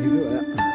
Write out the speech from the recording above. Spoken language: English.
Look at that.